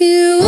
You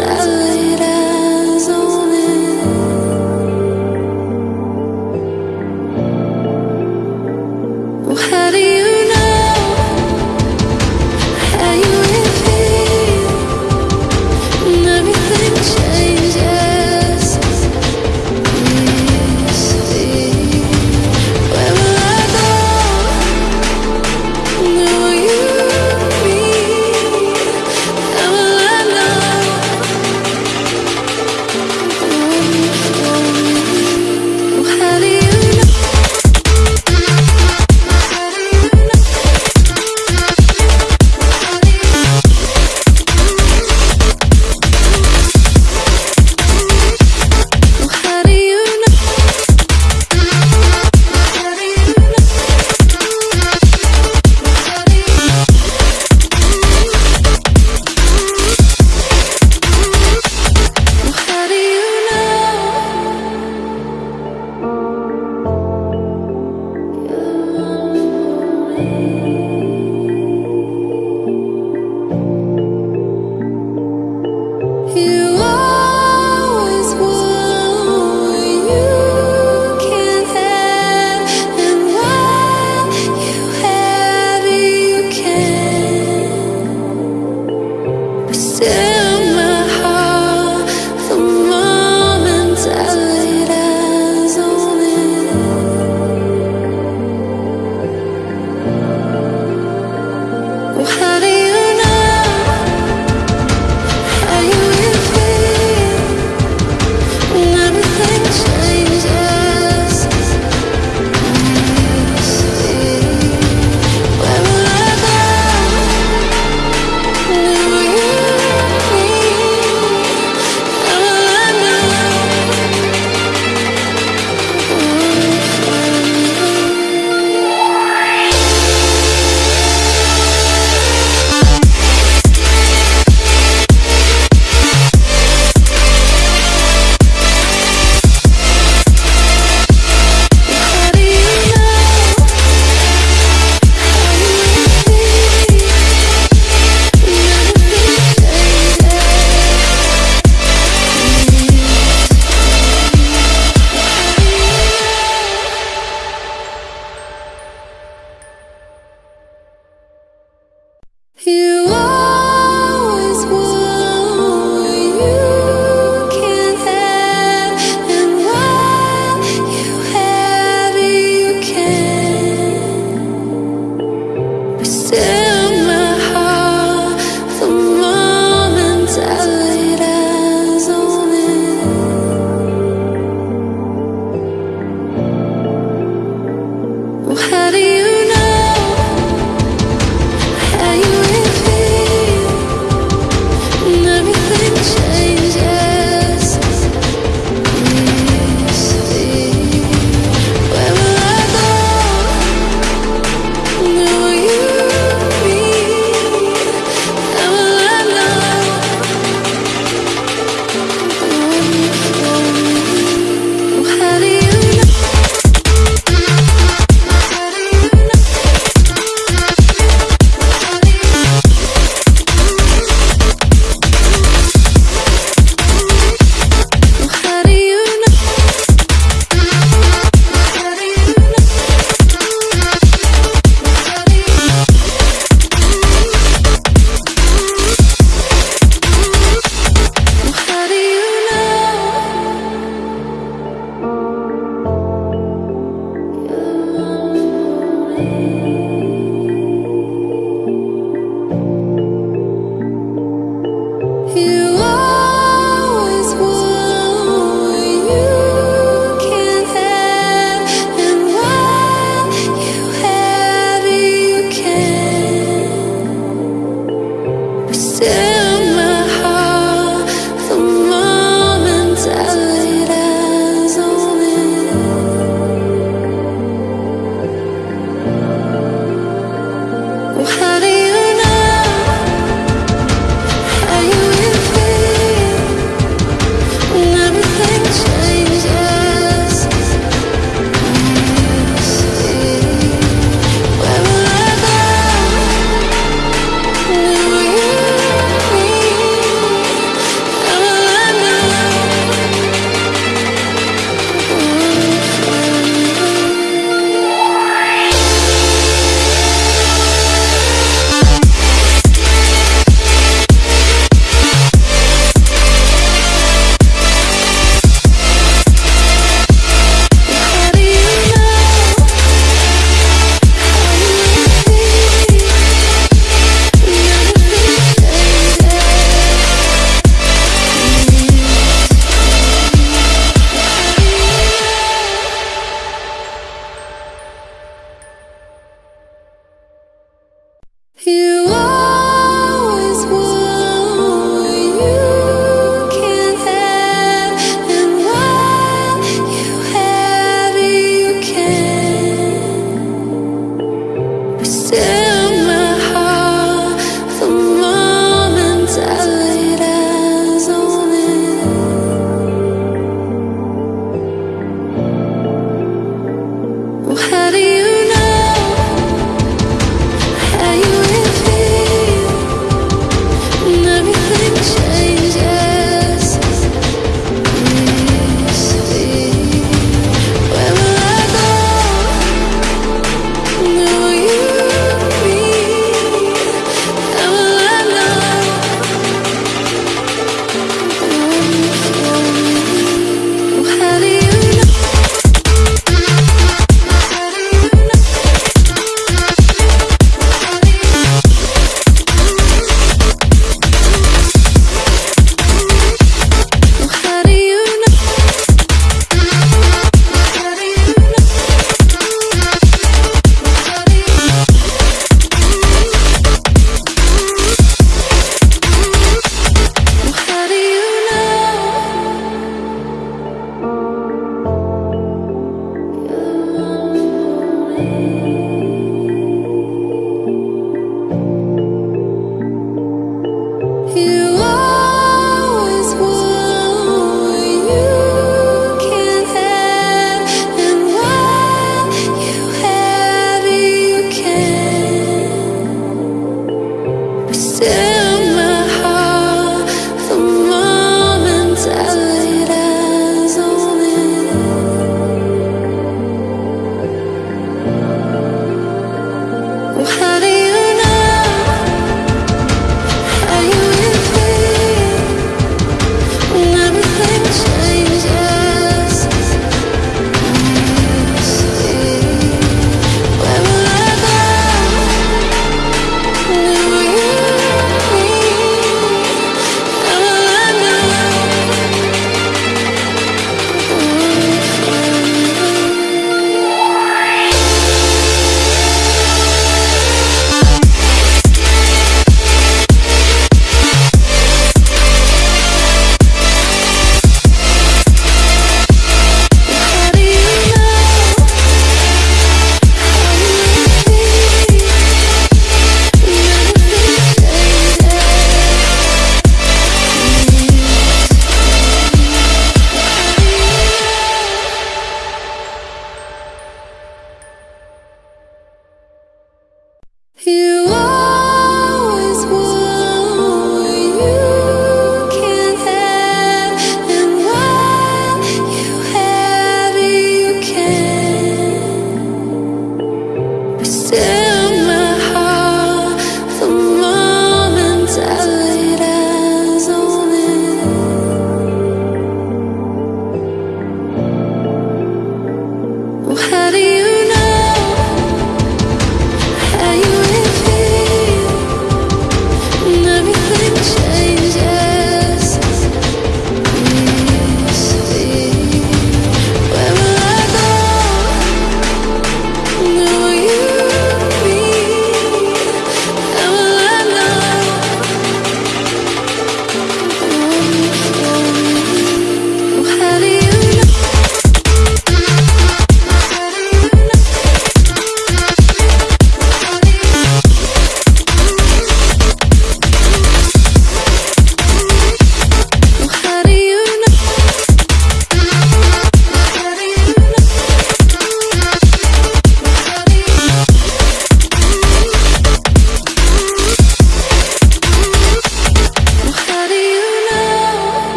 Sad. You